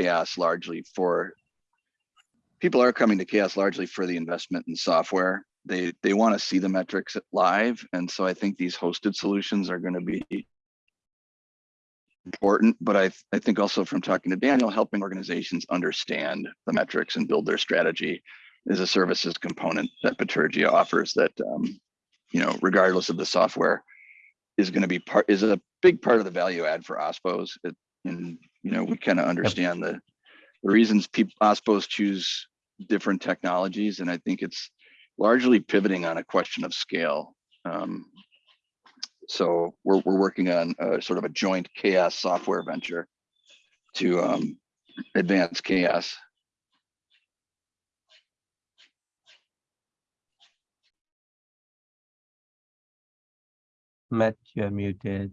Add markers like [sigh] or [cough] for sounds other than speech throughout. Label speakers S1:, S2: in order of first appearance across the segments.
S1: CHAOSS largely for people are coming to CHAOSS largely for the investment in software. They they want to see the metrics live, and so I think these hosted solutions are going to be important. But I I think also from talking to Daniel, helping organizations understand the metrics and build their strategy is a services component that Bitergia offers that um, you know regardless of the software is going to be part is a big part of the value add for OSPOs. It, and you know we kind of understand the the reasons people OSPOs choose different technologies, and I think it's largely pivoting on a question of scale. Um, so we're we're working on a, sort of a joint CHAOSS software venture to um, advance CHAOSS.
S2: Matt, you're muted.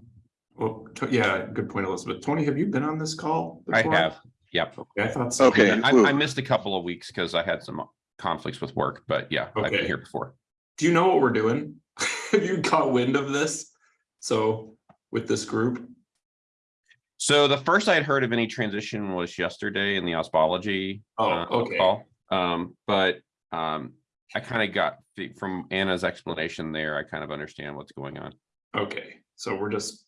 S3: Well, to- yeah, good point, Elizabeth. Tony, have you been on this call?
S4: I
S3: before?
S4: have, yep.
S3: Okay, I thought so.
S1: Okay.
S4: I,
S1: Ooh.
S4: I missed a couple of weeks because I had some conflicts with work, but yeah, I've been here before.
S3: Do you know what we're doing? [laughs] Have you caught wind of this? So with this group?
S4: So the first I'd heard of any transition was yesterday in the OSPOlogy.
S3: Oh,
S4: uh,
S3: okay.
S4: call. Um, but, um, I kind of got the- from Anna's explanation there, I kind of understand what's going on.
S3: Okay, so we're just.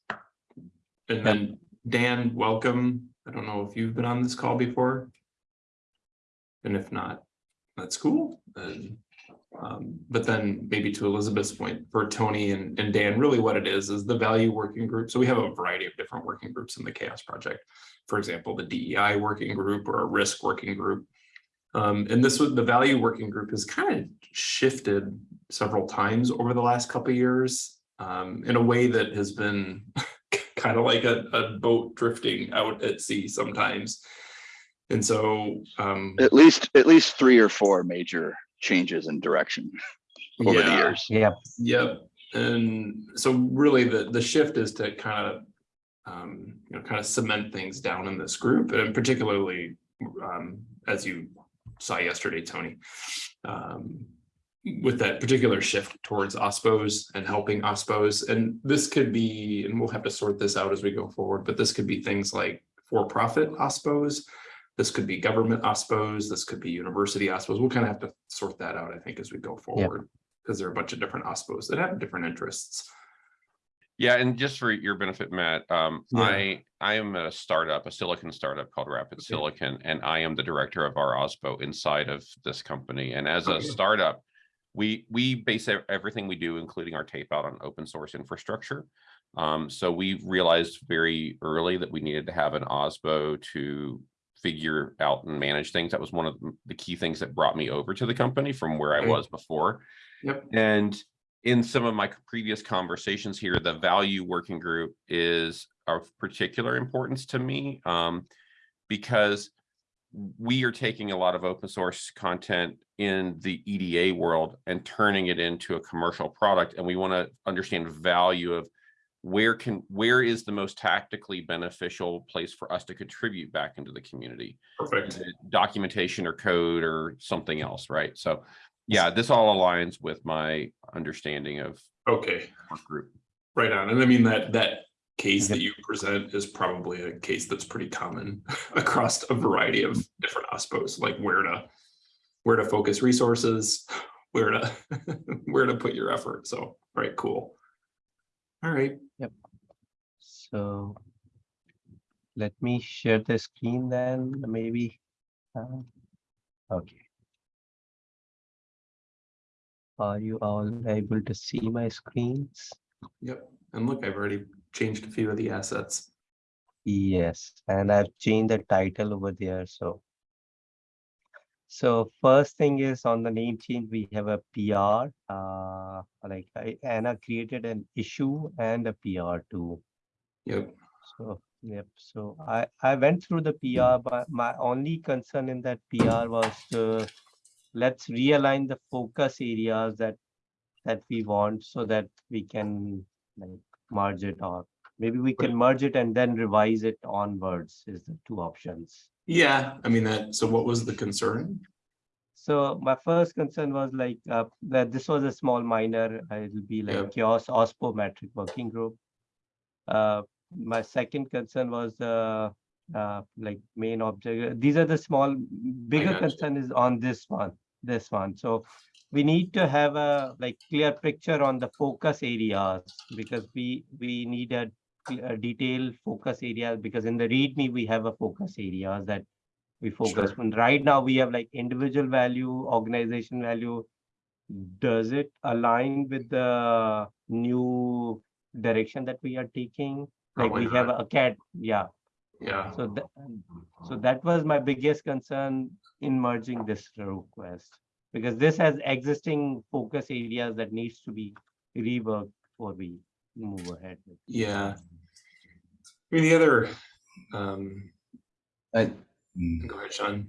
S3: And then Dan, welcome. I don't know if you've been on this call before. And if not, that's cool. And, um, but then maybe to Elizabeth's point, for Tony and, and Dan, really what it is, is the value working group. So we have a variety of different working groups in the CHAOSS Project. For example, the DEI working group or a risk working group. Um, and this was, the value working group has kind of shifted several times over the last couple of years. Um, in a way that has been [laughs] kind of like a, a boat drifting out at sea sometimes. And so, um,
S1: At least at least three or four major changes in direction over the years.
S2: Yep.
S3: Yep, and so really the, the shift is to kind of, um, you know, kind of cement things down in this group and particularly, um, as you saw yesterday, Tony. Um, with that particular shift towards OSPOs and helping OSPOs, and this could be, and we'll have to sort this out as we go forward, but this could be things like for-profit OSPOs. This could be government OSPOs, this could be university OSPOs. We'll kind of have to sort that out, I think, as we go forward because there are a bunch of different OSPOs that have different interests.
S4: Yeah, and just for your benefit, Matt, um,
S3: Yeah.
S4: I, I am a startup, a silicon startup called Rapid
S3: Okay.
S4: Silicon, and I am the director of our OSPO inside of this company. And as a startup, we, we base everything we do, including our tape out on open source infrastructure. Um, so we realized very early that we needed to have an OSPO to figure out and manage things. That was one of the- key things that brought me over to the company from where I was before.
S3: Yep.
S4: And in some of my previous conversations here, the value working group is of particular importance to me um, because we are taking a lot of open source content in the EDA world and turning it into a commercial product. And we want to understand value of where can where is the most tactically beneficial place for us to contribute back into the community
S3: Perfect.
S4: documentation or code or something else, right? So yeah, this all aligns with my understanding of
S3: Okay,
S4: group.
S3: right on. And I mean, that, that case that you present is probably a case that's pretty common [laughs] across a variety of different OSPOs, like where to, where to focus resources, [laughs] where to, [laughs] where to put your effort. So, right, cool. All right, Yep.
S2: So let me share the screen then, maybe. uh, Okay. Are you all able to see my screens?
S3: yep. And look, I've already changed a few of the assets.
S2: Yes, and I've changed the title over there, so. So first thing is on the name change, we have a PR, uh, like I- Anna created an issue and a PR too.
S3: Yep,
S2: So, yep, so I, I went through the PR, but my only concern in that PR was to let's realign the focus areas that, that we want so that we can like merge it or maybe we can merge it and then revise it onwards is the two options.
S3: yeah, I mean that, so what was the concern?
S2: So my first concern was like, uh, that this was a small minor, uh, it'll be
S3: Yeah.
S2: like chaos OSPO metric working group. Uh, my second concern was, uh, uh, like main object. These are the small, bigger concern is on this one, this one. So we need to have a like clear picture on the focus areas because we, we need a, a detailed focus area because in the README, we have a focus areas that we focus
S3: Sure.
S2: on. Right now, we have like individual value, organization value. Does it align with the new direction that we are taking? Like we have a cat, yeah.
S3: Yeah,
S2: So that, so that was my biggest concern in merging this request. Because this has existing focus areas that needs to be reworked before we move ahead. with.
S3: yeah. I mean, the other, um,
S1: I,
S3: go ahead, Sean.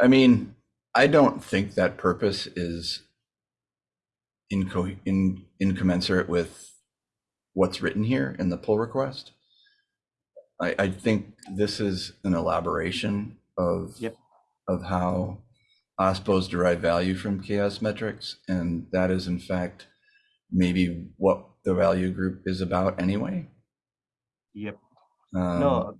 S1: I mean, I don't think that purpose is inco, in, incommensurate with what's written here in the pull request. I, I think this is an elaboration of,
S2: Yep.
S1: of how OSPOs derive value from CHAOSS metrics. And that is in fact, maybe what the value group is about anyway.
S2: Yep,
S1: Um,
S2: no,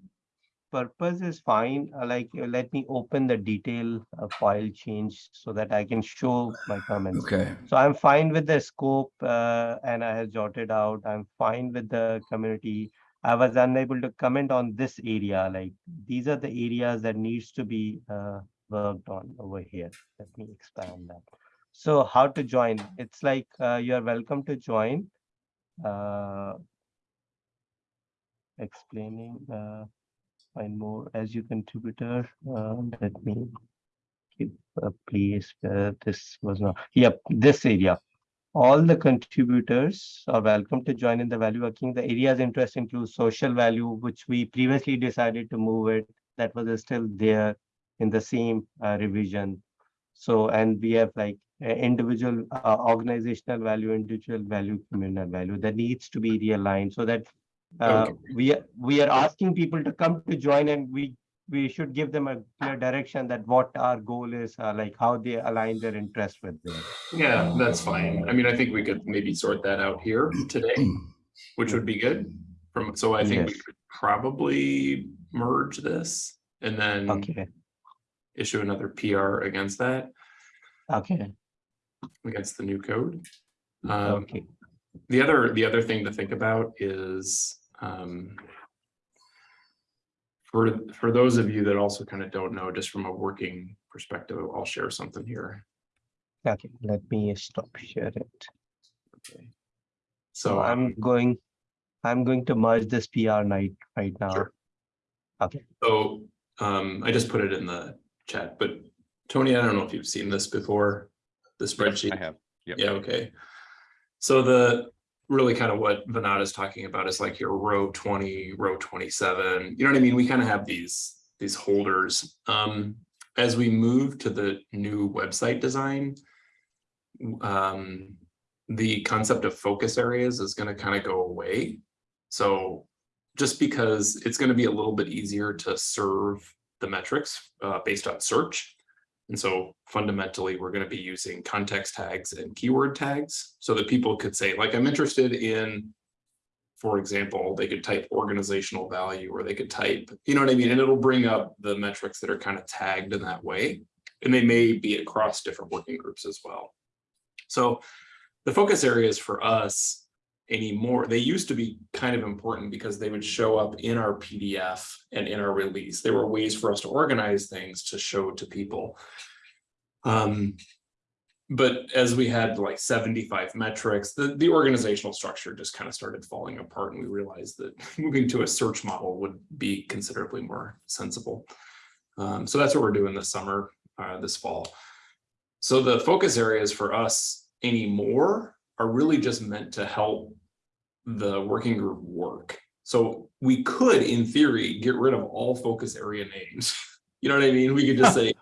S2: purpose is fine. uh, Like, uh, let me open the detail uh, file change so that I can show my comments.
S1: Okay,
S2: So I'm fine with the scope uh, and I have jotted out, I'm fine with the community. I was unable to comment on this area, like these are the areas that needs to be uh, worked on over here. Let me expand that. So how to join? It's like uh, you are welcome to join. Uh, Explaining, uh, find more as you contributor. uh, Let me keep a place where this was not, yep, this area. All the contributors are welcome to join in the value working. The areas interest include social value, which we previously decided to move it. That was still there in the same uh, revision. So, and we have like uh, individual uh, organizational value, individual value, communal value that needs to be realigned so that uh,
S3: Okay.
S2: we, are- we are asking people to come to join and we we should give them a clear direction that what our goal is, uh, like how they align their interest with them.
S3: Yeah, that's fine. I mean, I think we could maybe sort that out here today, which would be good. From, so I think we could probably merge this and then
S2: Okay,
S3: issue another PR against that,
S2: okay,
S3: against the new code. Um,
S2: okay.
S3: the other, the other thing to think about is, um, for, for those of you that also kind of don't know, just from a working perspective, I'll share something here.
S2: Okay, let me stop share it.
S3: So
S2: So
S3: I'm,
S2: I'm going, I'm going to merge this PR night right now.
S3: Sure.
S2: Okay,
S3: so, um, I just put it in the chat, but Tony, I don't know if you've seen this before, the spreadsheet.
S4: I have. Yep.
S3: Yeah, okay. So the, really kind of what Vinod is talking about is like your row twenty, row twenty-seven, you know what I mean? We kind of have these, these holders. Um, as we move to the new website design, um, the concept of focus areas is gonna kind of go away. So just because it's gonna be a little bit easier to serve the metrics, uh, based on search. And so fundamentally, we're going to be using context tags and keyword tags so that people could say, like, I'm interested in, for example, they could type organizational value or they could type, you know what I mean? And it'll bring up the metrics that are kind of tagged in that way. And they may be across different working groups as well. So the focus areas for us anymore, they used to be kind of important because they would show up in our PDF and in our release. There were ways for us to organize things to show to people. Um, but as we had like seventy-five metrics, the, the organizational structure just kind of started falling apart and we realized that [laughs] moving to a search model would be considerably more sensible. Um, so that's what we're doing this summer, uh, this fall. So the focus areas for us anymore are really just meant to help the working group work. So we could, in theory, get rid of all focus area names. [laughs] You know what I mean? We could just [laughs] say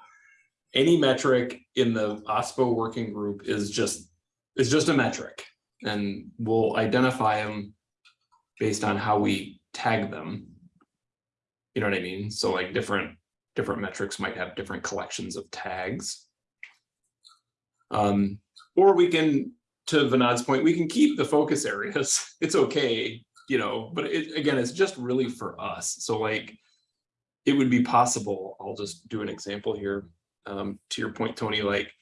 S3: any metric in the OSPO working group is just, is just a metric. And we'll identify them based on how we tag them. You know what I mean? So like different, different metrics might have different collections of tags. Um, or we can, to Vinod's point, we can keep the focus areas. [laughs] It's okay, you know, but it, again, it's just really for us. So like, it would be possible, I'll just do an example here. Um, to your point, Tony, like,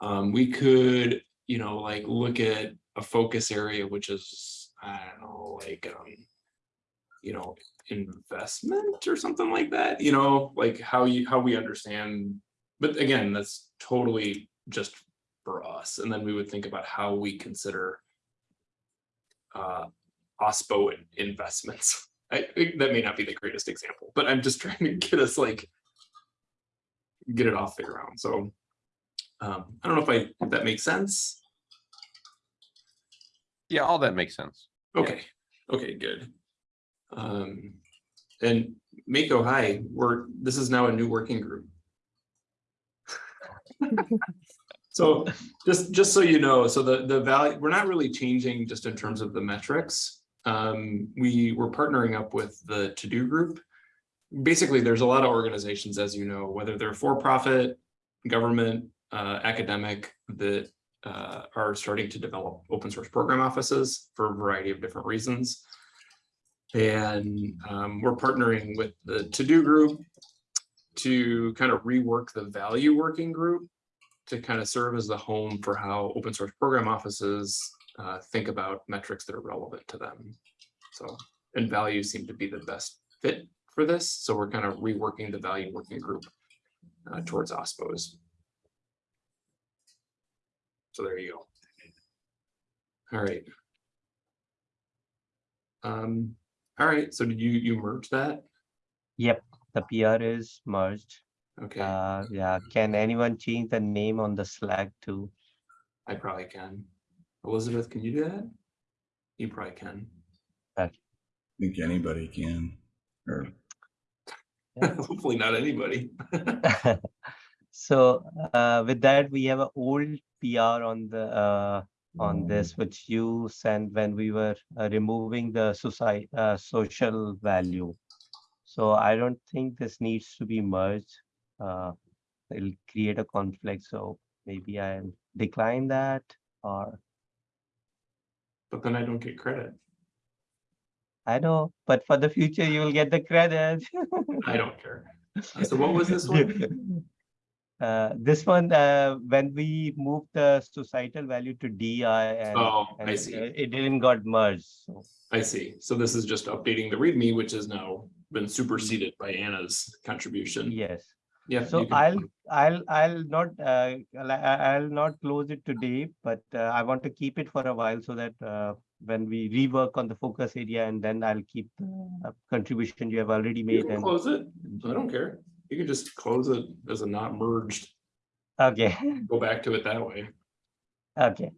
S3: um, we could, you know, like, look at a focus area, which is, I don't know, like, um, you know, investment or something like that, you know, like how you, how we understand. But again, that's totally just for us. And then we would think about how we consider uh, OSPO in- investments. [laughs] I, I- that may not be the greatest example, but I'm just trying to get us like, get it off the ground. So um, I don't know if I, if that makes sense.
S4: Yeah, all that makes sense.
S3: Okay, okay, good. Um, and Mako, hi, we're, this is now a new working group. [laughs] So just, just so you know, so the, the value, we're not really changing just in terms of the metrics. Um, we were partnering up with the TODO group. Basically, there's a lot of organizations, as you know, whether they're for-profit, government, uh, academic, that uh, are starting to develop open source program offices for a variety of different reasons. And um, we're partnering with the TODO group to kind of rework the value working group to kind of serve as the home for how open source program offices uh, think about metrics that are relevant to them. So, and values seem to be the best fit for this. So we're kind of reworking the value working group uh, towards OSPOs. So there you go. All right. Um, all right, so did you, you merge that?
S2: Yep, the PR is merged.
S3: Okay,
S2: Uh, yeah, can anyone change the name on the Slack too?
S3: I probably can. Elizabeth, can you do that? You probably can.
S1: I think anybody can, or [laughs]
S3: Hopefully not anybody. [laughs]
S2: So uh, with that, we have an old PR on the uh, on
S3: Mm.
S2: this, which you sent when we were uh, removing the society uh, social value. So I don't think this needs to be merged. Uh, it'll create a conflict. So maybe I'll decline that or
S3: But then I don't get credit.
S2: I know, but for the future, you will get the credit.
S3: I don't care. Uh, So what was this one? [laughs]
S2: Uh, this one, uh, when we moved the societal value to DI and,
S3: Oh,
S2: and
S3: I
S2: it-
S3: see.
S2: it didn't got merged, so.
S3: I see. So this is just updating the README, which has now been superseded by Anna's contribution.
S2: Yes,
S3: Yeah.
S2: so I'll, I'll, I'll not, uh, I'll, not close it today, but, uh, I want to keep it for a while so that, uh, when we rework on the focus area and then I'll keep the uh, contribution you have already
S3: You
S2: made
S3: can
S2: and,
S3: close it. I don't care. You can just close it as a not merged,
S2: okay,
S3: go back to it that way.
S2: okay.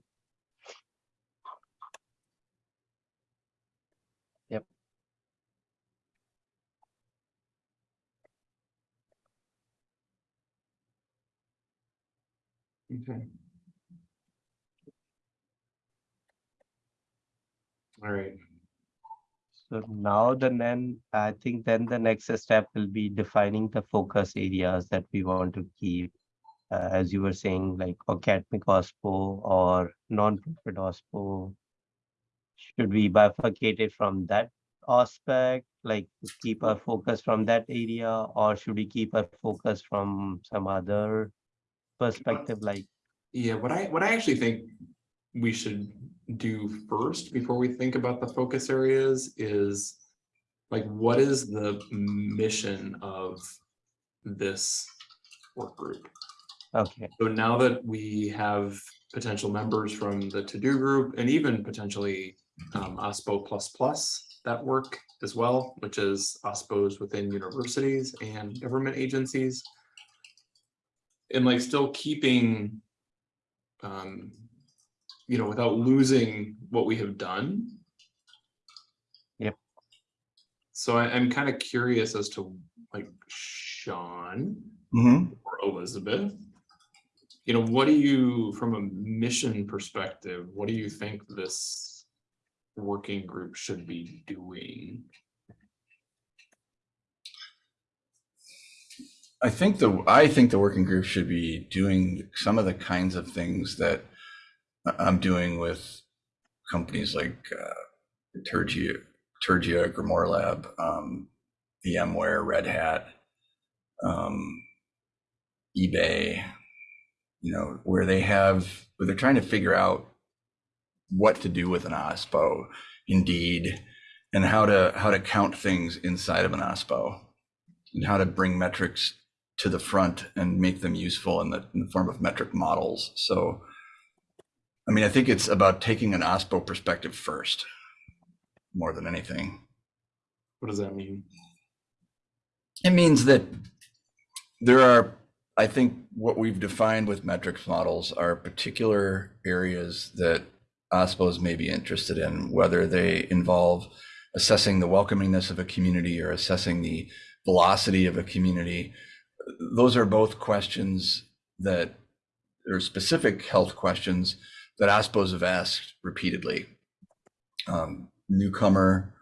S3: Okay. All right.
S2: So now the then, I think then the next step will be defining the focus areas that we want to keep. Uh, as you were saying, like academic OSPO or non-profit OSPO. Should we bifurcate it from that aspect, like keep our focus from that area, or should we keep our focus from some other perspective, like,
S3: Yeah, what I, what I actually think we should do first before we think about the focus areas is like, what is the mission of this work group?
S2: okay,
S3: So now that we have potential members from the TODO group and even potentially um, OSPO plus plus that work as well, which is OSPOs within universities and government agencies. And like still keeping, um, you know, without losing what we have done.
S2: Yep.
S3: So I, I'm kind of curious as to like Sean,
S1: Mhm.
S3: or Elizabeth. You know, what do you, from a mission perspective, what do you think this working group should be doing?
S1: I think the, I think the working group should be doing some of the kinds of things that I'm doing with companies like uh, Turgia, Turgia, Grimoire Lab, um, VMware, Red Hat. um, eBay, you know, where they have, where they're trying to figure out what to do with an OSPO, Indeed, and how to how to count things inside of an OSPO, and how to bring metrics to the front and make them useful in the, in the form of metric models. So, I mean, I think it's about taking an OSPO perspective first, more than anything.
S3: What does that mean?
S1: It means that there are, I think what we've defined with metrics models are particular areas that OSPOs may be interested in, whether they involve assessing the welcomingness of a community or assessing the velocity of a community. Those are both questions that are specific health questions that OSPOs have asked repeatedly. Um, newcomer,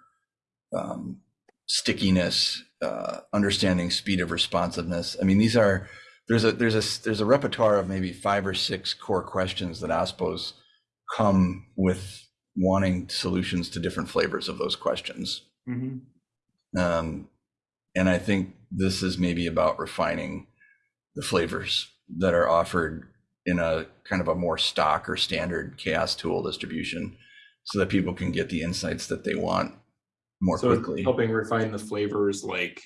S1: um, stickiness, uh, understanding speed of responsiveness. I mean, these are there's a there's a there's a repertoire of maybe five or six core questions that OSPOs come with wanting solutions to different flavors of those questions.
S3: Mhm.
S1: Um, and I think this is maybe about refining the flavors that are offered in a kind of a more stock or standard CHAOSS tool distribution so that people can get the insights that they want more
S3: So
S1: quickly.
S3: helping refine the flavors, like,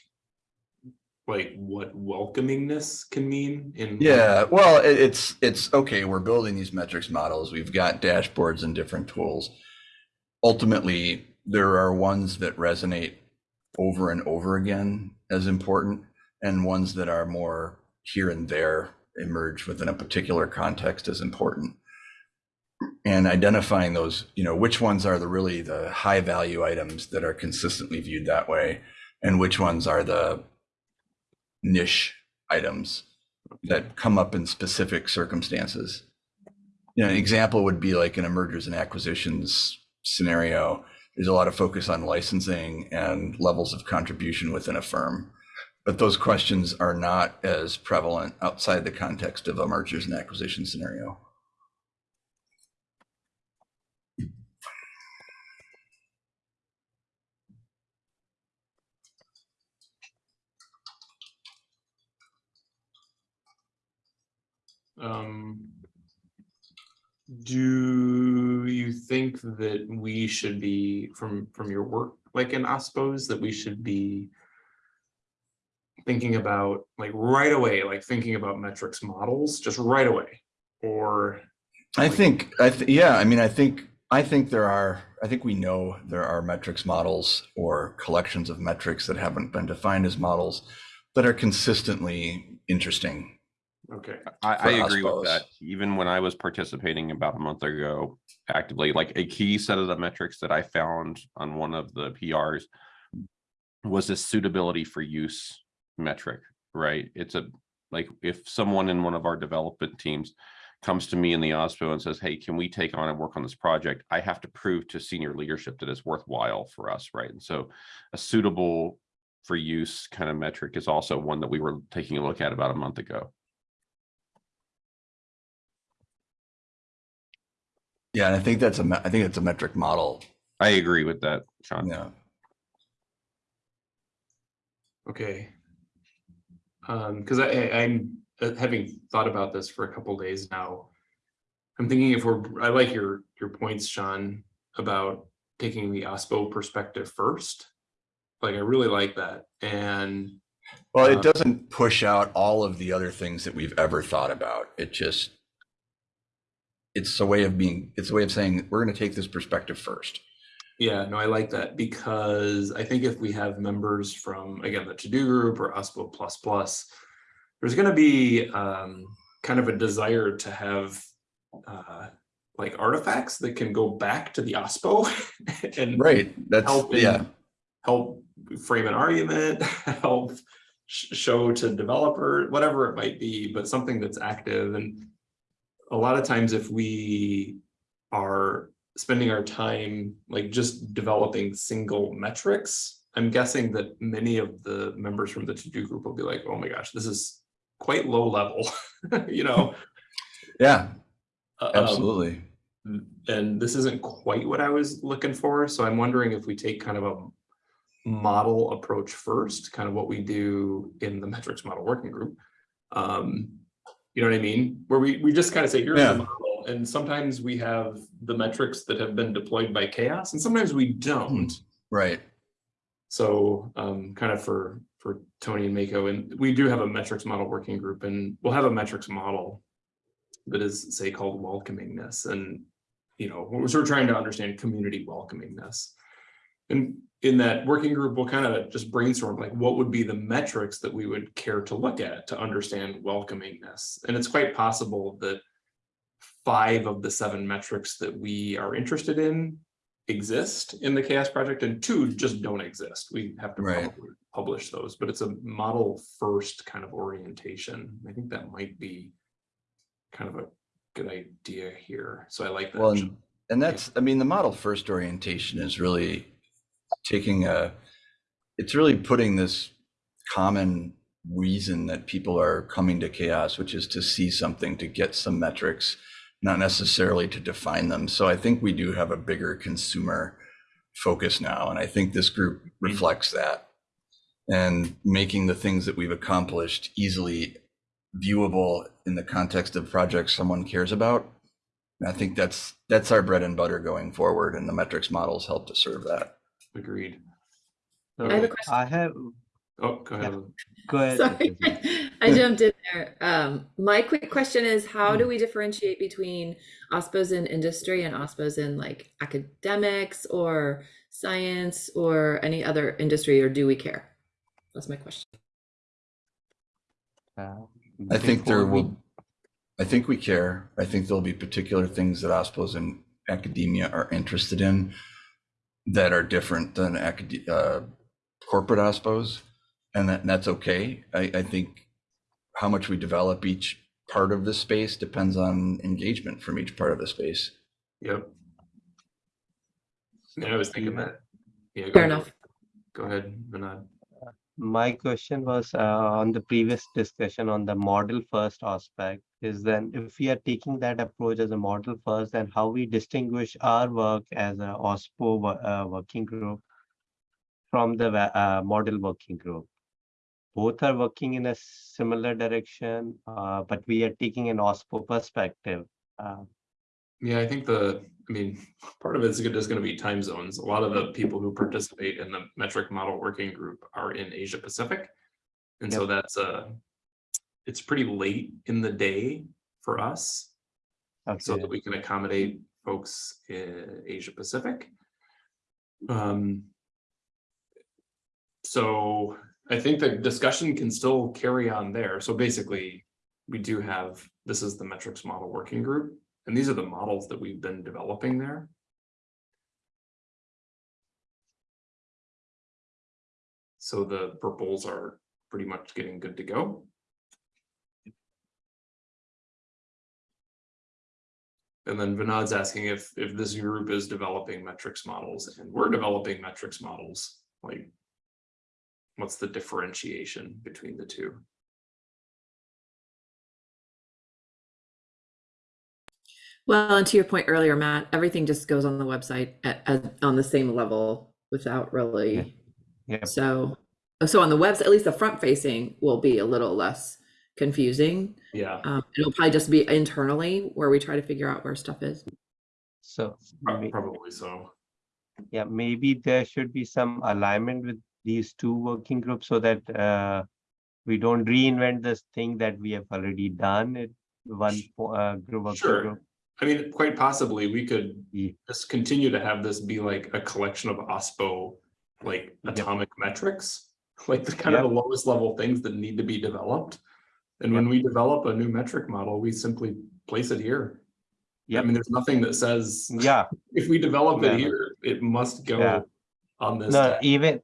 S3: like what welcomingness can mean in.
S1: Yeah, well, it's it's okay. We're building these metrics models. We've got dashboards and different tools. Ultimately, there are ones that resonate over and over again as important, and ones that are more here and there emerge within a particular context as important. And identifying those, you know, which ones are the really the high value items that are consistently viewed that way, and which ones are the niche items that come up in specific circumstances. You know, an example would be like in a mergers and acquisitions scenario. There's a lot of focus on licensing and levels of contribution within a firm. But those questions are not as prevalent outside the context of a mergers and acquisition scenario.
S3: Um. Do you think that we should be, from, from your work, like in OSPOs, that we should be thinking about, like, right away, like, thinking about metrics models, just right away? Or,
S1: I think, I th- yeah, I mean, I think, I think there are, I think we know there are metrics models or collections of metrics that haven't been defined as models that are consistently interesting.
S3: Okay,
S4: I,
S1: for
S4: I agree with that. Even when I was participating about a month ago actively, like a key set of the metrics that I found on one of the PRs was a suitability for use metric, right? It's a, like, if someone in one of our development teams comes to me in the OSPO and says, hey, can we take on and work on this project? I have to prove to senior leadership that it's worthwhile for us, right? And so a suitable for use kind of metric is also one that we were taking a look at about a month ago.
S1: Yeah, and I think that's a, me- I think it's a metric model.
S4: I agree with that, Sean.
S1: Yeah.
S3: okay. Um, because I, I- I'm, uh, having thought about this for a couple days now. I'm thinking if we're, I like your, your points, Sean, about taking the OSPO perspective first. Like, I really like that, and
S1: Well, it doesn't push out all of the other things that we've ever thought about. It just, it's a way of being, it's a way of saying, we're going to take this perspective first.
S3: Yeah, no, I like that because I think if we have members from, again, the TODO group or OSPO plus plus, there's gonna be um, kind of a desire to have uh, like artifacts that can go back to the OSPO [laughs] and
S1: Right. That's,
S3: help
S1: yeah.
S3: help frame an argument, [laughs] help sh- show to developer, whatever it might be, but something that's active and a lot of times if we are spending our time like just developing single metrics, I'm guessing that many of the members from the TODO group will be like, oh my gosh, this is quite low level, [laughs] you know?
S1: Yeah,
S3: Um,
S1: absolutely.
S3: and this isn't quite what I was looking for, so I'm wondering if we take kind of a model approach first, kind of what we do in the metrics model working group. Um, you know what I mean? Where we, we just kind of say, here's
S1: Yeah.
S3: the model, and sometimes we have the metrics that have been deployed by CHAOSS, and sometimes we don't.
S1: Right.
S3: So um, kind of for, for Tony and Mako, and we do have a metrics model working group and we'll have a metrics model that is say called welcomingness and, you know, we're sort of trying to understand community welcomingness. And in that working group, we'll kind of just brainstorm like what would be the metrics that we would care to look at to understand welcomingness. And it's quite possible that five of the seven metrics that we are interested in exist in the CHAOSS project and two just don't exist. We have to
S1: Right.
S3: publish those, but it's a model first kind of orientation. I think that might be kind of a good idea here. So I like that.
S1: Well, and, and that's, I mean, the model first orientation is really taking a, it's really putting this common reason that people are coming to CHAOSS, which is to see something, to get some metrics, not necessarily to define them. So I think we do have a bigger consumer focus now, and I think this group mm-hmm. reflects that. And making the things that we've accomplished easily viewable in the context of projects someone cares about. And I think that's, that's our bread and butter going forward, and the metrics models help to serve that.
S3: Agreed.
S2: So
S5: I have a question.
S2: I have,
S3: Oh, go ahead.
S2: go ahead.
S5: Sorry, [laughs] I jumped in there. Um, my quick question is, how do we differentiate between OSPOs in industry and OSPOs in like academics or science or any other industry, or do we care? That's my question.
S2: Uh,
S1: I think there will, I think we care. I think there'll be particular things that OSPOs in academia are interested in that are different than acad, uh, corporate OSPOs. And that, and that's okay. I, I think how much we develop each part of the space depends on engagement from each part of the space.
S3: Yep. Yeah, I was thinking that. Yeah.
S5: Fair
S3: ahead.
S5: enough.
S3: Go ahead, Vinod.
S2: My question was uh, on the previous discussion on the model first aspect is then if we are taking that approach as a model first, then how we distinguish our work as an OSPO uh, working group from the uh, model working group. Both are working in a similar direction, uh, but we are taking an OSPO perspective. Uh,
S3: Yeah, I think the, I mean, part of it is just gonna be time zones. A lot of the people who participate in the metric model working group are in Asia Pacific. And so that's uh it's pretty late in the day for us, so that we can accommodate folks in Asia Pacific. Um. So I think the discussion can still carry on there. So basically, we do have, this is the metrics model working group. And these are the models that we've been developing there. So the purples are pretty much getting good to go. And then Vinod's asking if, if this group is developing metrics models and we're developing metrics models, like. What's the differentiation between the two?
S5: Well, and to your point earlier, Matt, everything just goes on the website at, at, on the same level without really.
S2: Yep.
S5: So, so on the webs, at least the front facing will be a little less confusing.
S3: Yeah,
S5: Um, it'll probably just be internally where we try to figure out where stuff is.
S2: So,
S3: prob-
S2: may-
S3: probably so.
S2: yeah, maybe there should be some alignment with these two working groups so that uh, we don't reinvent this thing that we have already done it one uh, group working
S3: Sure.
S2: group.
S3: I mean, quite possibly, we could
S2: Ye-
S3: just continue to have this be like a collection of OSPO, like
S2: Yep.
S3: atomic metrics, [laughs] like the kind of the lowest level things that need to be developed. And when we develop a new metric model, we simply place it here. Yeah,
S2: I
S3: mean, there's nothing that says,
S2: Yeah, [laughs]
S3: if we develop
S2: Yeah.
S3: it here, it must go Yeah. on this.
S2: no, even,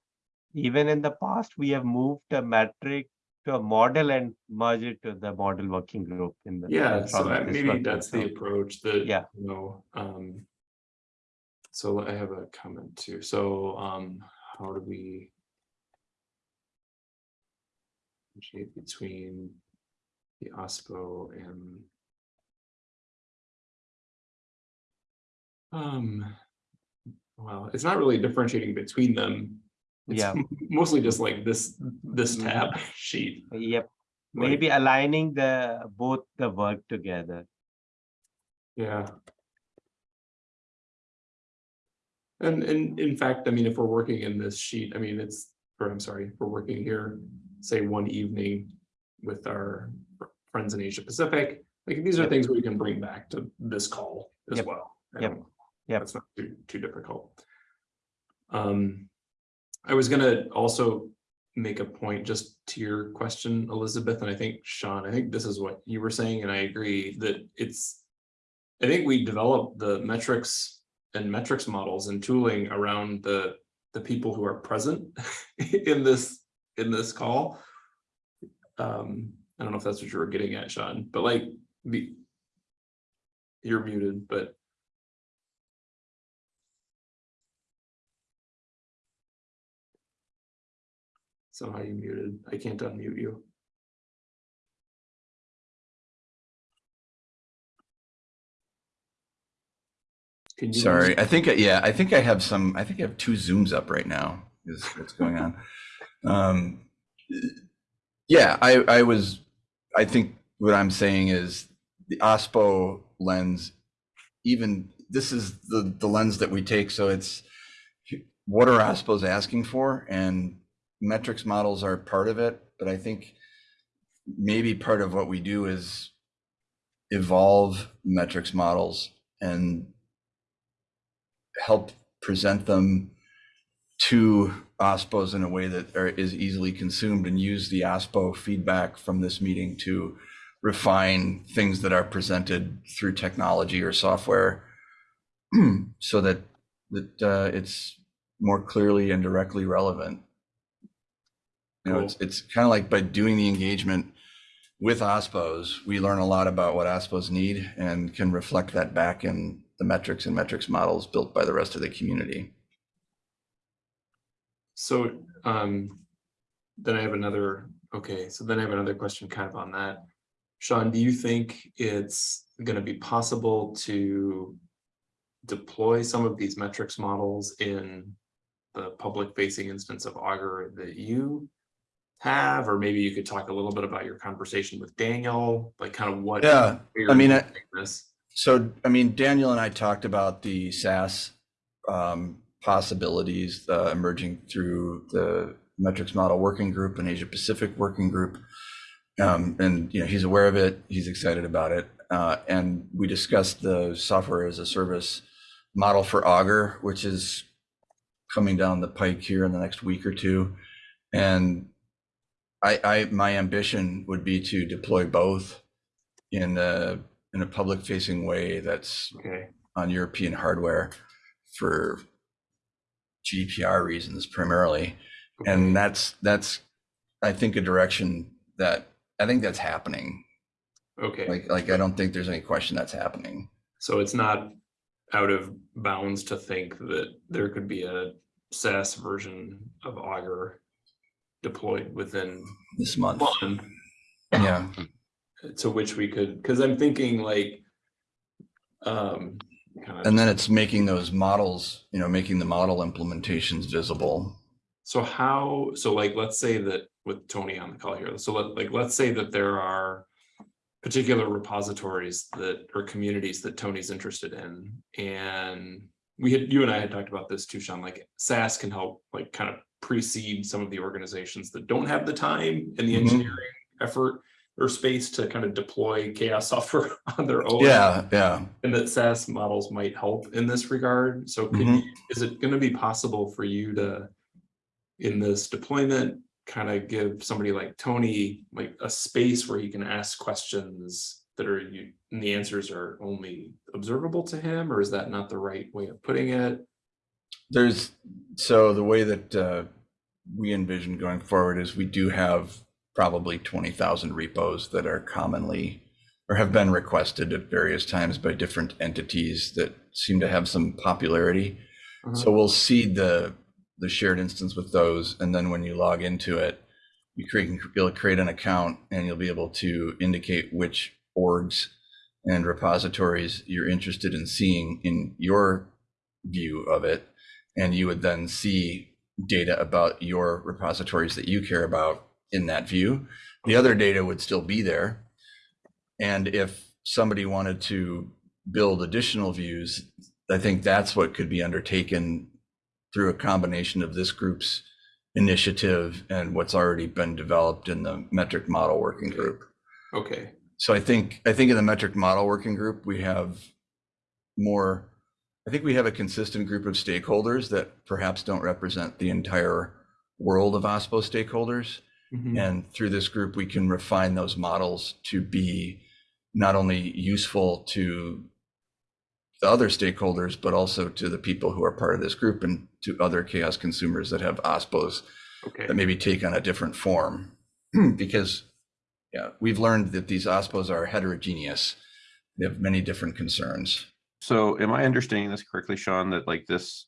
S2: even in the past, we have moved a metric to a model and merge it to the model working group in the.
S3: Yeah, so
S2: this
S3: maybe that's the approach that,
S2: Yeah.
S3: you know, um. So I have a comment too. So, um, how do we? differentiate Between the OSPO and. Um, well, it's not really differentiating between them. It's
S2: Yeah. [laughs]
S3: Mostly just like this, this
S2: Mhm.
S3: tab [laughs] sheet.
S2: Yep,
S3: Like-
S2: maybe aligning the, both the work together.
S3: Yeah. And, and in fact, I mean, if we're working in this sheet, I mean, it's, or I'm sorry, if we're working here, say one evening with our friends in Asia Pacific, like these are
S2: Yep.
S3: things we can bring back to this call as
S2: Yep.
S3: well.
S2: Yeah,
S3: don't- That's not too, too difficult. Um, I was gonna also make a point just to your question, Elizabeth, and I think Sean, I think this is what you were saying, and I agree that it's. I think we develop the metrics and metrics models and tooling around the, the people who are present [laughs] in this, in this call. Um, I don't know if that's what you were getting at, Sean, but like, the. You're muted, but. Somehow you muted. I can't unmute you. Can you?
S1: Sorry, I think, yeah, I think I have some, I think I have two Zooms up right now is what's going on. Um, Yeah, I, I was, I think what I'm saying is the OSPO lens, even, this is the, the lens that we take, so it's what are OSPOs asking for? And metrics models are part of it, but I think maybe part of what we do is evolve metrics models and help present them to OSPOs in a way that are, is easily consumed and use the OSPO feedback from this meeting to refine things that are presented through technology or software [clears throat] so that that uh, it's more clearly and directly relevant. You know, it's it's kind of like by doing the engagement with OSPOs, we learn a lot about what OSPOs need and can reflect that back in the metrics and metrics models built by the rest of the community.
S3: So, um, then I have another, okay, so then I have another question kind of on that. Sean, do you think it's gonna be possible to deploy some of these metrics models in the public facing instance of Augur that you have, or maybe you could talk a little bit about your conversation with Daniel, like kind of what.
S1: Yeah, I mean, I-
S3: This,
S1: So, I mean, Daniel and I talked about the SaaS um, possibilities uh, emerging through the metrics model working group and Asia Pacific working group. Um, and, you know, he's aware of it, he's excited about it. Uh, and we discussed the software as a service model for Augur, which is coming down the pike here in the next week or two. And I, I, my ambition would be to deploy both in a, in a public facing way that's
S3: okay,
S1: on European hardware for GDPR reasons primarily. And that's, that's, I think, a direction that, I think that's happening.
S3: okay.
S1: Like, like, I don't think there's any question that's happening
S3: So it's not out of bounds to think that there could be a SaaS version of Augur deployed within
S1: this month.
S3: one
S1: Yeah,
S3: to which we could, because I'm thinking like um kind of
S1: and then it's making those models, you know, making the model implementations visible.
S3: So how, so like, let's say that with Tony on the call here, so let, like, let's say that there are particular repositories that, or communities that Tony's interested in, and we had, you and I had talked about this too, Sean, like SaaS can help like kind of precede some of the organizations that don't have the time and the
S1: Mhm.
S3: engineering effort or space to kind of deploy CHAOSS [laughs] software on their own.
S1: Yeah, yeah.
S3: And that SaaS models might help in this regard. So could
S1: Mhm.
S3: you, is it gonna be possible for you to, in this deployment, kind of give somebody like Tony, like a space where he can ask questions that are you, and the answers are only observable to him, or is that not the right way of putting it?
S1: There's, so the way that uh, we envision going forward is we do have probably 20,000 repos that are commonly or have been requested at various times by different entities that seem to have some popularity.
S3: Uh-huh.
S1: So we'll seed the, the shared instance with those. And then when you log into it, you create, you'll create an account and you'll be able to indicate which orgs and repositories you're interested in seeing in your view of it. And you would then see data about your repositories that you care about in that view. The other data would still be there. And if somebody wanted to build additional views, I think that's what could be undertaken through a combination of this group's initiative and what's already been developed in the metric model working group.
S3: Okay,
S1: So I think, I think in the metric model working group, we have more, I think we have a consistent group of stakeholders that perhaps don't represent the entire world of OSPO stakeholders.
S3: Mhm.
S1: And through this group, we can refine those models to be not only useful to the other stakeholders, but also to the people who are part of this group and to other CHAOSS consumers that have OSPOs
S3: okay,
S1: that maybe take on a different form. [clears throat] Because, yeah, we've learned that these OSPOs are heterogeneous. They have many different concerns.
S4: So am I understanding this correctly, Sean, that like this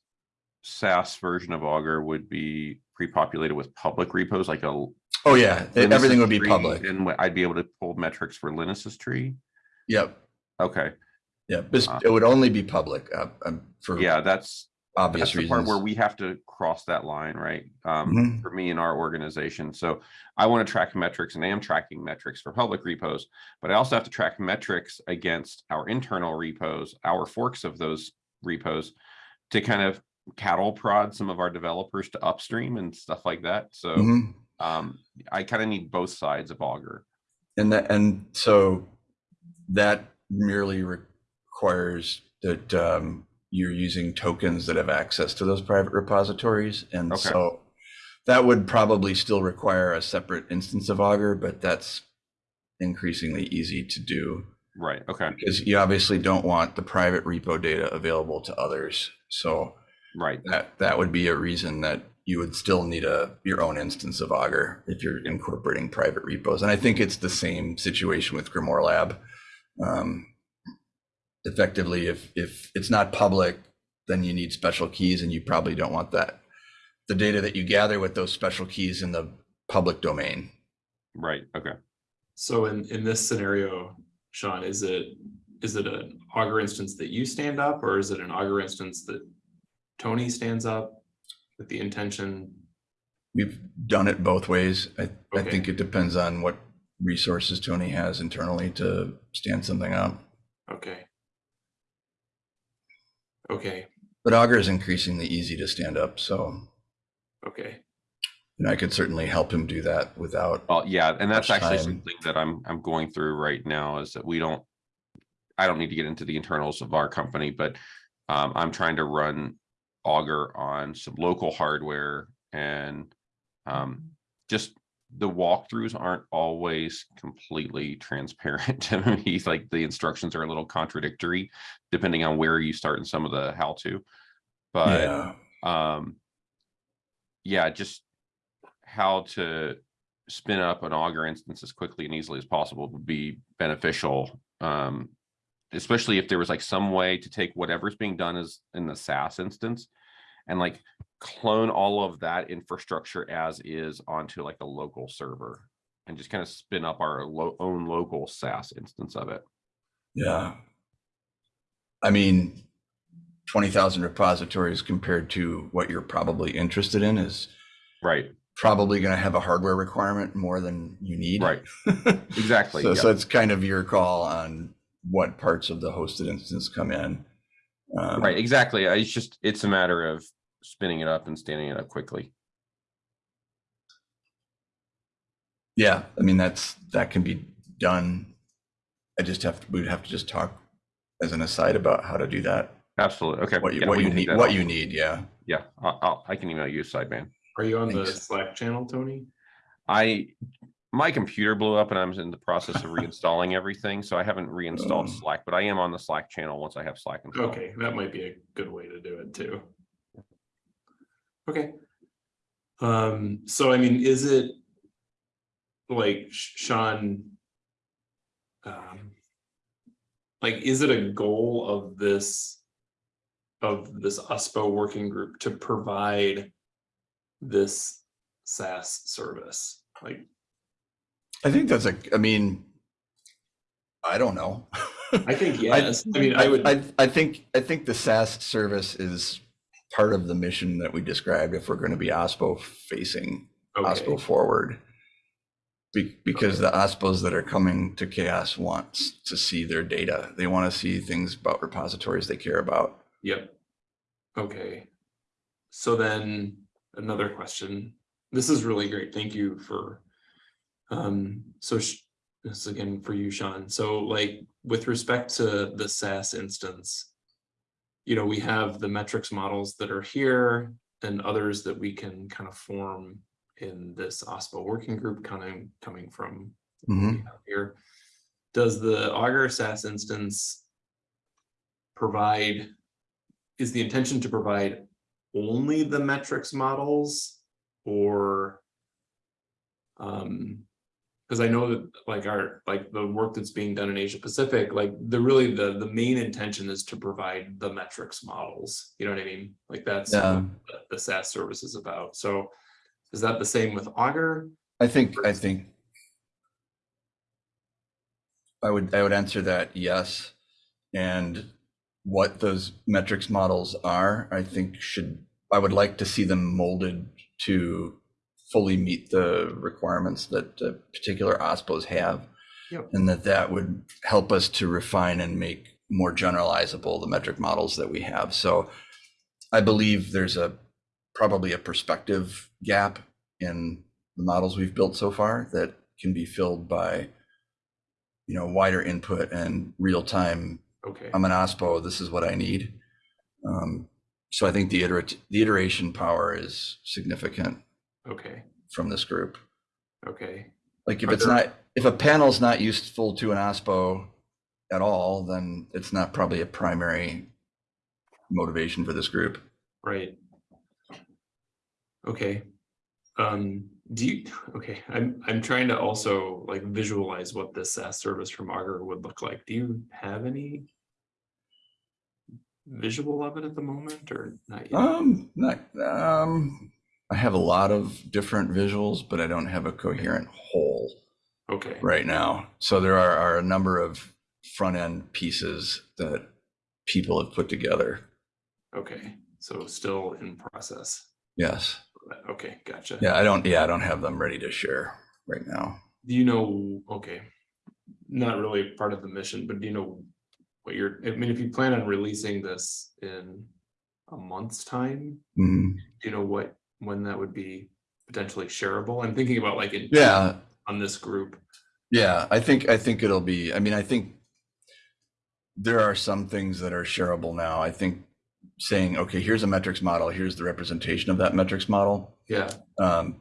S4: SaaS version of Augur would be pre-populated with public repos, like a
S1: Oh, yeah,
S4: Linus's
S1: everything would be public.
S4: And I'd be able to pull metrics for Linus's tree?
S1: Yep,
S4: Okay,
S1: yeah, this,
S4: Uh,
S1: it would only be public uh, um, for
S4: yeah, that's,
S1: obvious
S4: that's the part where we have to cross that line, right? Um,
S1: Mhm.
S4: for me and our organization. So I want to track metrics and I am tracking metrics for public repos, but I also have to track metrics against our internal repos, our forks of those repos to kind of cattle prod some of our developers to upstream and stuff like that. So
S1: Mhm.
S4: Um, I kind of need both sides of Augur.
S1: And that, and so that merely requires that um, you're using tokens that have access to those private repositories. And
S4: Okay.
S1: so that would probably still require a separate instance of Augur, but that's increasingly easy to do
S4: Right. Okay.
S1: because you obviously don't want the private repo data available to others. So
S4: Right.
S1: that, that would be a reason that you would still need a, your own instance of Augur if you're incorporating private repos. And I think it's the same situation with GrimoireLab. Um, Effectively, if, if it's not public, then you need special keys and you probably don't want that. The data that you gather with those special keys in the public domain.
S4: Right. Okay.
S3: so in, in this scenario, Sean, is it, is it an Augur instance that you stand up, or is it an Augur instance that Tony stands up with the intention?
S1: We've done it both ways. I, I think it depends on what resources Tony has internally to stand something up.
S3: Okay. Okay,
S1: But Augur is increasingly easy to stand up, so
S3: okay,
S1: and I could certainly help him do that without.
S4: Well, yeah, and that's actually
S1: time.
S4: something that I'm, I'm going through right now is that we don't, I don't need to get into the internals of our company, but um, I'm trying to run Augur on some local hardware and um, just the walkthroughs aren't always completely transparent [laughs] to me. Like the instructions are a little contradictory depending on where you start in some of the how to. But
S1: Yeah,
S4: um yeah just how to spin up an Augur instance as quickly and easily as possible would be beneficial um especially if there was like some way to take whatever's being done as in the SaaS instance and like clone all of that infrastructure as is onto like a local server and just kind of spin up our lo- own local SaaS instance of it.
S1: yeah. I mean, twenty thousand repositories compared to what you're probably interested in is
S4: Right,
S1: probably going to have a hardware requirement more than you need.
S4: right, [laughs] exactly.
S1: So, so it's kind of your call on what parts of the hosted instance come in. Um,
S4: Right, exactly. I- It's just, it's a matter of spinning it up and standing it up quickly.
S1: Yeah, I mean, that's, that can be done. I just have, to. we'd have to just talk as an aside about how to do that.
S4: Absolutely. Okay.
S1: What you,
S4: yeah,
S1: what you need, what
S4: off.
S1: you need, yeah.
S4: Yeah, I'll, I'll, I can email you sideman.
S3: are you on the Slack channel, Tony?
S4: I, my computer blew up and I'm in the process of [laughs] reinstalling everything, so I haven't reinstalled Slack, but I am on the Slack channel once I have Slack installed.
S3: Okay, that might be a good way to do it too. Okay. Um, so I mean, is it like Sean? Um, like, is it a goal of this? Of this OSPO working group to provide this SaaS service? Like,
S1: I think that's a, I mean, I don't know.
S3: I think [laughs] yes. I mean, I would.
S1: I, I think, I think the SaaS service is part of the mission that we described if we're going to be OSPO facing,
S3: Okay,
S1: OSPO forward. Be- because the OSPOs that are coming to CHAOSS wants to see their data. They want to see things about repositories they care about.
S3: yep. Okay. So then another question. This is really great. Thank you for. Um, so sh- this is again for you, Sean. So like with respect to the SaaS instance. You know, we have the metrics models that are here and others that we can kind of form in this OSPO working group coming, coming from we
S1: Mhm.
S3: here. Does the Augur SaaS instance provide, is the intention to provide only the metrics models or um, because I know that like our, like the work that's being done in Asia Pacific, like the really the, the main intention is to provide the metrics models, you know what I mean? Like that's what
S1: Yeah.
S3: the- the SaaS service is about. So is that the same with Augur?
S1: I think, I think. I would, I would answer that yes. And what those metrics models are, I think should, I would like to see them molded to fully meet the requirements that the particular OSPOs have.
S3: Yep.
S1: And that that would help us to refine and make more generalizable the metric models that we have. So I believe there's a, probably a perspective gap in the models we've built so far that can be filled by, you know, wider input and real time.
S3: Okay,
S1: I'm an OSPO, this is what I need. Um, so I think the iterate, the iteration power is significant
S3: okay,
S1: from this group.
S3: okay.
S1: Like if
S3: Are
S1: it's
S3: there-
S1: not, if a panel's not useful to an OSPO at all, then it's not probably a primary motivation for this group.
S3: Right. Okay. Um, do you, okay, I'm, I'm trying to also like visualize what this SaaS service from Augur would look like. Do you have any visual of it at the moment or not yet?
S1: Um, not, um, I have a lot of different visuals, but I don't have a coherent whole
S3: Okay,
S1: right now. So there are, are a number of front end pieces that people have put together.
S3: okay, so still in process.
S1: Yes.
S3: Okay, gotcha.
S1: Yeah, I don't, yeah, I don't have them ready to share right now.
S3: Do you know, okay, not really part of the mission, but do you know what you're, I mean, if you plan on releasing this in a month's time,
S1: Mhm.
S3: do you know what, when that would be potentially shareable? I'm thinking about like in
S1: Yeah,
S3: on this group.
S1: Yeah, I think, I think it'll be, I mean, I think there are some things that are shareable now. I think saying, okay, here's a metrics model, here's the representation of that metrics model.
S3: Yeah,
S1: Um,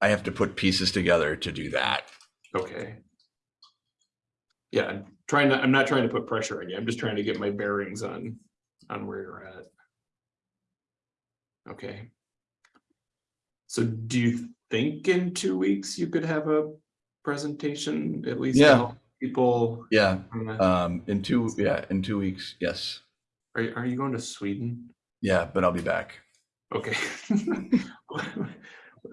S1: I have to put pieces together to do that.
S3: okay. Yeah, I'm trying to, I'm not trying to put pressure on you. I'm just trying to get my bearings on, on where you're at. Okay. So do you think in two weeks you could have a presentation at least?
S1: Yeah.
S3: People,
S1: Yeah, um, in two, yeah, in two weeks, yes.
S3: are, are you going to Sweden?
S1: Yeah, but I'll be back.
S3: Okay. [laughs]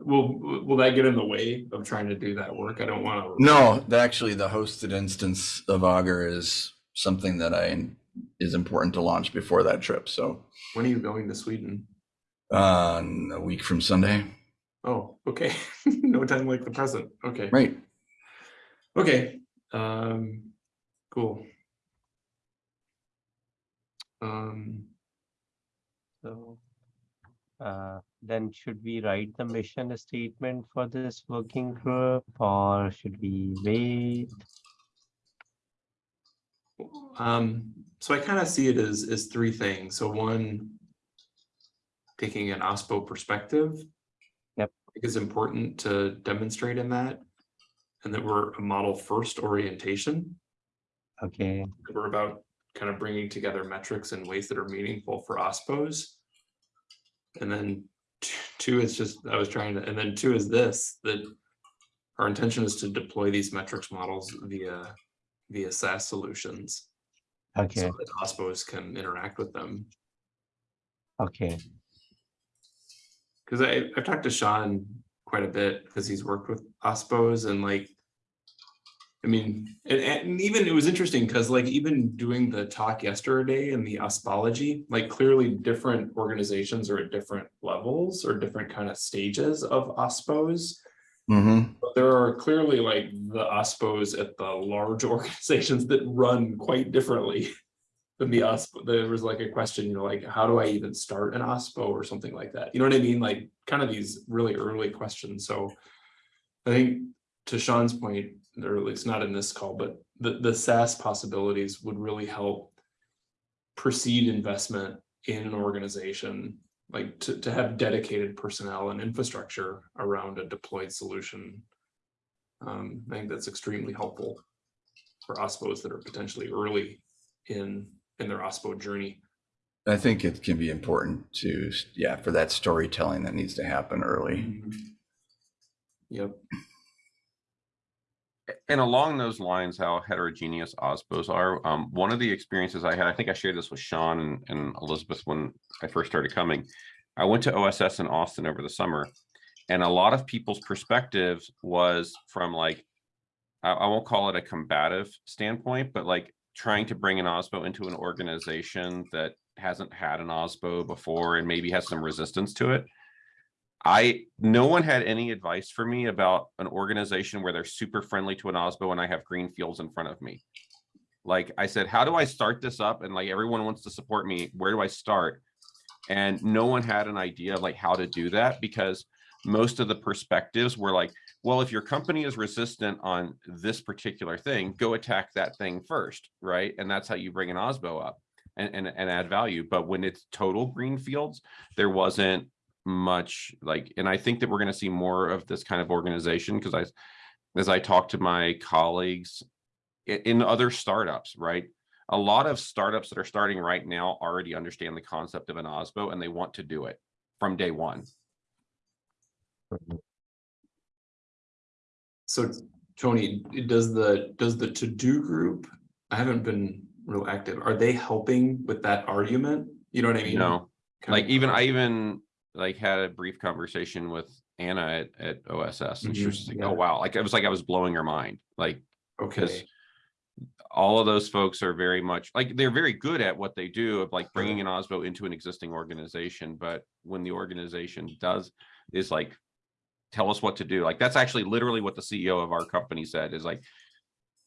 S3: Will, will that get in the way of trying to do that work? I don't want to.
S1: No, actually, the hosted instance of Augur is something that I, is important to launch before that trip. So,
S3: When are you going to Sweden?
S1: uh, a week from Sunday,
S3: Oh, okay. [laughs] No time like the present. Okay.
S1: right?
S3: Okay. Um, cool. Um,
S2: So, uh, then should we write the mission statement for this working group or should we wait?
S3: um, so I kind of see it as, as three things. So one, taking an OSPO perspective. Think is important to demonstrate in that. And that we're a model first orientation.
S2: Okay,
S3: We're about kind of bringing together metrics in ways that are meaningful for OSPOs. And then two is just, I was trying to, and then two is this, that our intention is to deploy these metrics models via, via SaaS solutions.
S2: okay,
S3: So that OSPOs can interact with them.
S2: okay,
S3: Cause I, I've talked to Sean quite a bit because he's worked with OSPOs and like. I mean, and, and even it was interesting because like even doing the talk yesterday in the OSPOlogy, like clearly different organizations are at different levels or different kind of stages of OSPOs.
S1: Mhm.
S3: But there are clearly like the OSPOs at the large [laughs] organizations that run quite differently than the OSPO. There was like a question, you know, like, how do I even start an OSPO or something like that? You know what I mean? Like kind of these really early questions. So I think to Sean's point, or at least not in this call, but the, the SaaS possibilities would really help precede investment in an organization, like to, to have dedicated personnel and infrastructure around a deployed solution. Um, I think that's extremely helpful for OSPOs that are potentially early in, in their OSPO journey.
S1: I think it can be important to, yeah, for that storytelling that needs to happen early.
S3: Yep.
S4: And along those lines, how heterogeneous OSPOs are, um, one of the experiences I had, I think I shared this with Sean and, and Elizabeth when I first started coming. I went to OSS in Austin over the summer. And a lot of people's perspectives was from like, I, I won't call it a combative standpoint, but like trying to bring an OSPO into an organization that hasn't had an OSPO before and maybe has some resistance to it. I, no one had any advice for me about an organization where they're super friendly to an OSPO and I have green fields in front of me. Like I said, how do I start this up? And like everyone wants to support me. Where do I start? And no one had an idea of like how to do that because most of the perspectives were like, well, if your company is resistant on this particular thing, go attack that thing first, right? And that's how you bring an OSPO up and, and, and add value. But when it's total green fields, there wasn't much like, and I think that we're going to see more of this kind of organization because I, as I talk to my colleagues in other startups, right? A lot of startups that are starting right now already understand the concept of an OSPO and they want to do it from day one.
S3: So Tony, does the, does the TODO group, I haven't been real active, are they helping with that argument? You know what I mean?
S4: Know,
S3: Kind
S4: like even I even like had a brief conversation with Anna at, at OSS and she was
S3: Mhm,
S4: like,
S3: yeah.
S4: oh, wow. Like it was like I was blowing her mind. Like because
S3: Okay,
S4: all of those folks are very much like they're very good at what they do of like bringing an OSPO into an existing organization. But when the organization does is like, tell us what to do. Like that's actually literally what the CEO of our company said is like,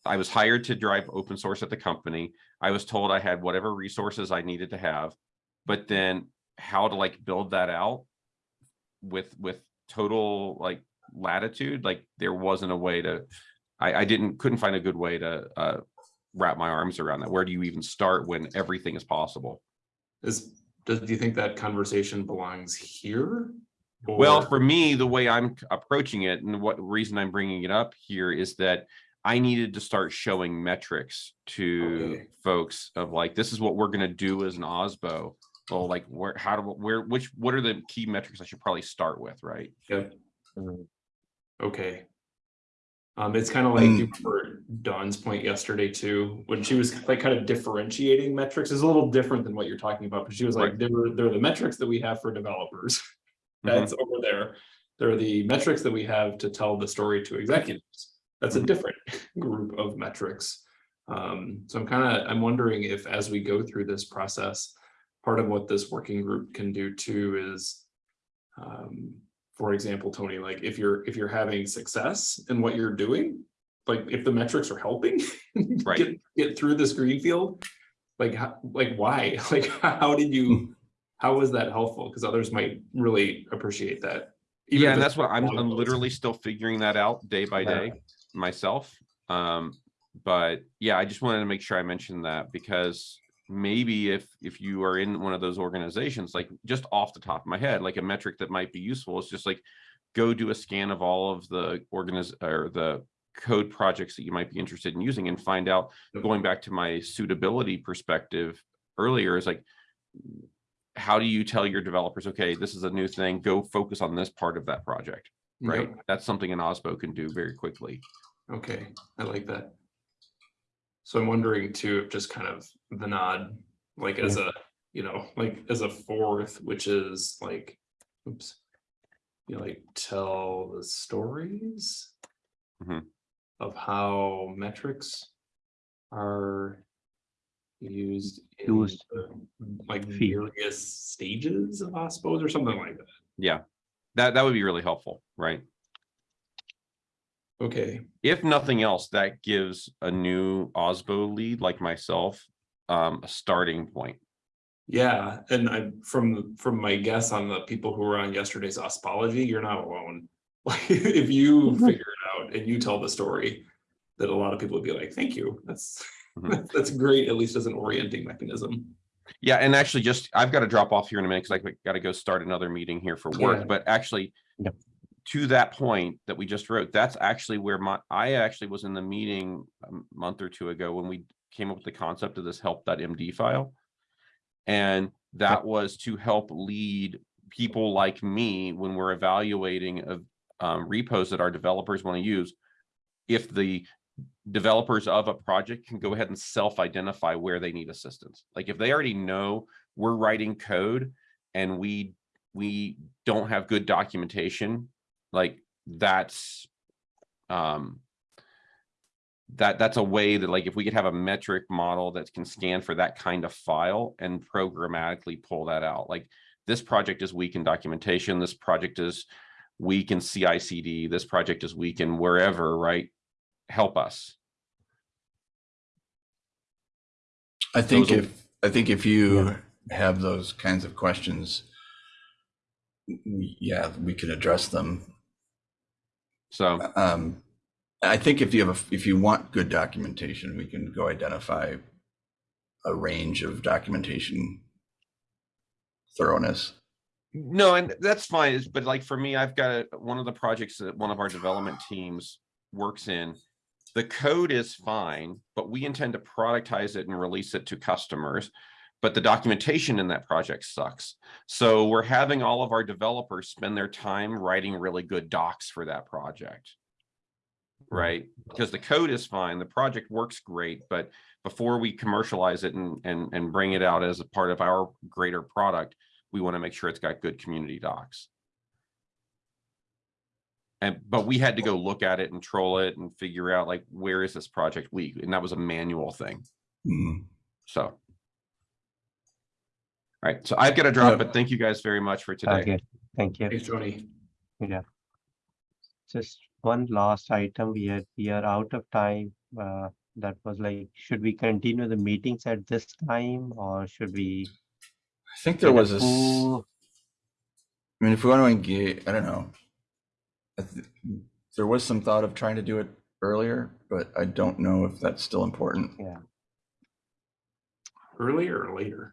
S4: I was hired to drive open source at the company. I was told I had whatever resources I needed to have, but then how to like build that out with with total like latitude, like there wasn't a way to I, I didn't couldn't find a good way to uh, wrap my arms around that. Where do you even start when everything is possible?
S3: is, does, do you think that conversation belongs here?
S4: Well, for me, the way I'm approaching it and what reason I'm bringing it up here is that I needed to start showing metrics to
S3: Okay.
S4: folks of like, this is what we're going to do as an OSPO. Well, like where, how do, where, which, what are the key metrics I should probably start with, right?
S3: Yep,
S2: Mm.
S3: okay. Um, it's kind of like
S1: Mm.
S3: you heard Dawn's point yesterday too, when she was like kind of differentiating metrics is a little different than what you're talking about, but she was like,
S4: Right.
S3: there were, there are the metrics that we have for developers. [laughs] That's over there. There are the metrics that we have to tell the story to executives. That's a
S4: Mhm.
S3: different [laughs] group of metrics. Um, so I'm kind of, I'm wondering if as we go through this process, part of what this working group can do too is um, for example, Tony, like if you're, if you're having success in what you're doing, like if the metrics are helping [laughs]
S4: Right.
S3: get, get through this green field, like, how, like why? [laughs] Like, how did you, how was that helpful? Because others might really appreciate that. even
S4: Yeah, and that's what I'm, I'm literally still figuring that out day by
S3: Yeah.
S4: day myself. Um, but yeah, I just wanted to make sure I mentioned that because maybe if, if you are in one of those organizations, like just off the top of my head, like a metric that might be useful is just like, go do a scan of all of the organiz, or the code projects that you might be interested in using and find out, going back to my suitability perspective earlier is like, how do you tell your developers, okay, this is a new thing, go focus on this part of that project? right?
S3: Yep.
S4: That's something an OSPO can do very quickly.
S3: Okay, I like that. So I'm wondering too, if just kind of the nod, like as a, you know, like as a fourth, which is like, oops. You know, like tell the stories.
S4: Mhm.
S3: of how metrics are used in
S2: Used.
S3: like various stages of OSPOs or something like that.
S4: Yeah, that, that would be really helpful, right?
S3: Okay,
S4: If nothing else, that gives a new OSPO lead like myself, um, a starting point.
S3: yeah, and I, from, from my guess on the people who were on yesterday's OSPOlogy, you're not alone. [laughs] Like, if you [laughs] figure it out and you tell the story, that a lot of people would be like, thank you, that's. [laughs] that's great, at least as an orienting mechanism.
S4: Yeah, and actually just, I've got to drop off here in a minute because I've got to go start another meeting here for
S3: Yeah.
S4: work, but actually.
S2: Yep.
S4: To that point that we just wrote, that's actually where my, I actually was in the meeting a month or two ago when we came up with the concept of this help.md file. And that was to help lead people like me when we're evaluating of um, repos that our developers want to use. If the developers of a project can go ahead and self-identify where they need assistance. Like if they already know we're writing code and we, we don't have good documentation, like that's, um, that, that's a way that like, if we could have a metric model that can scan for that kind of file and programmatically pull that out, like this project is weak in documentation, this project is weak in CI/CD, this project is weak in wherever, right? Help us.
S1: I think
S4: Those
S1: if, I think if you have those kinds of questions, we- yeah, we can address them.
S4: So,
S1: Um, I think if you have, a if you want good documentation, we can go identify a range of documentation thoroughness.
S4: no, and that's fine, but like for me, I've got a- one of the projects that one of our development teams works in. The code is fine, but we intend to productize it and release it to customers. But the documentation in that project sucks. So we're having all of our developers spend their time writing really good docs for that project. Right? Because the code is fine, the project works great, but before we commercialize it and, and, and bring it out as a part of our greater product, we want to make sure it's got good community docs. And, but we had to go look at it and troll it and figure out like, where is this project weak? And that was a manual thing,
S1: Mhm.
S4: so. All right, so I've got to drop,
S1: Yeah.
S4: but thank you guys very much for today.
S2: Okay, thank you.
S3: Thanks, Joni.
S2: Just one last item. We are, we are out of time. Uh, that was like, should we continue the meetings at this time or should we?
S1: I think there was a, s-
S2: full-
S1: I mean, if we want to engage, I don't know. I th- There was some thought of trying to do it earlier, but I don't know if that's still important. Yeah.
S3: Earlier or later?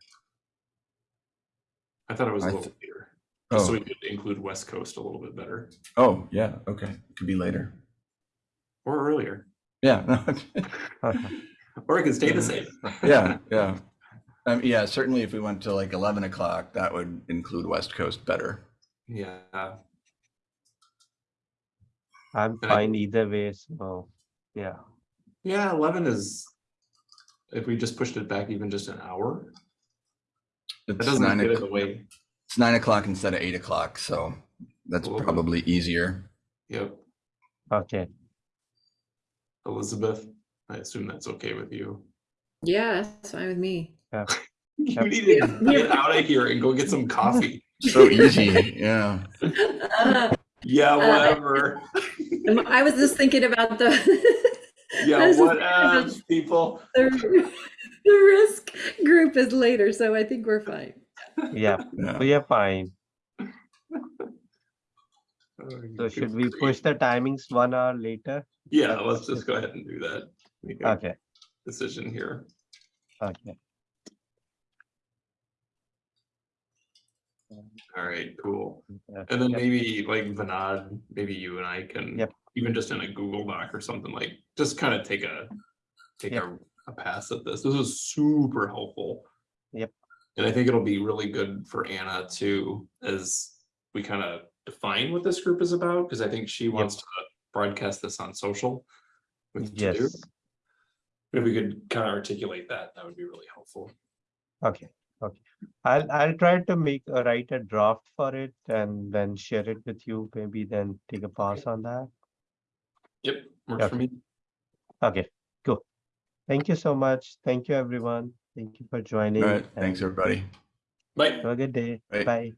S3: I thought it was a
S1: I
S3: little later, just so
S1: Oh,
S3: we could include West Coast a little bit better,
S1: oh, yeah, okay, could be later.
S3: or earlier,
S1: Yeah, [laughs]
S3: or it could stay the same.
S1: yeah, yeah. Um, yeah, certainly if we went to like 11 o'clock, that would include West Coast better.
S3: Yeah,
S2: I'm
S3: And I-
S2: fine either way, so, yeah.
S3: yeah, eleven is, if we just pushed it back even just an hour, that
S1: It's
S3: doesn't
S1: nine,
S3: get in
S1: o'clock-
S3: the way.
S1: it's nine o'clock instead of eight o'clock, so that's
S3: A little bit.
S1: probably easier.
S3: Yep,
S2: Okay,
S3: Elizabeth, I assume that's okay with you.
S5: Yeah, that's fine with me. Yeah. [laughs]
S3: You
S2: Yep.
S3: need to get out of here and go get some [laughs] coffee.
S1: So easy, yeah.
S5: Uh,
S3: Yeah,
S5: Uh,
S3: whatever. [laughs]
S5: I was just thinking about the. [laughs]
S3: Yeah,
S5: was
S3: what
S5: thinking
S3: else, people?
S5: The the risk group is later, so I think we're fine.
S2: yeah,
S1: Yeah.
S2: we are fine. So should we push the timings one hour later?
S3: Yeah, let's just go ahead and do that. Make a
S2: Okay,
S3: decision here.
S2: okay.
S3: All right, cool.
S2: yeah,
S3: And then
S2: yep,
S3: maybe like Vinod, maybe you and I can,
S2: Yep.
S3: even just in a Google Doc or something like, just kind of take a, take
S2: Yep.
S3: a, a pass at this. This is super helpful.
S2: Yep.
S3: And I think it'll be really good for Anna too, as we kind of define what this group is about, because I think she wants to broadcast this on social. with
S2: Yes,
S3: If we could kind of articulate that, that would be really helpful.
S2: okay, okay. I'll, I'll try to make, uh, write a draft for it and then share it with you, maybe then take a pass on that.
S3: Yep, works for
S2: Okay.
S3: me.
S2: Okay, cool. Thank you so much. Thank you, everyone. Thank you for joining.
S1: All right, thanks, everybody.
S3: Like.
S2: Have a good day.
S1: Bye.
S2: Bye.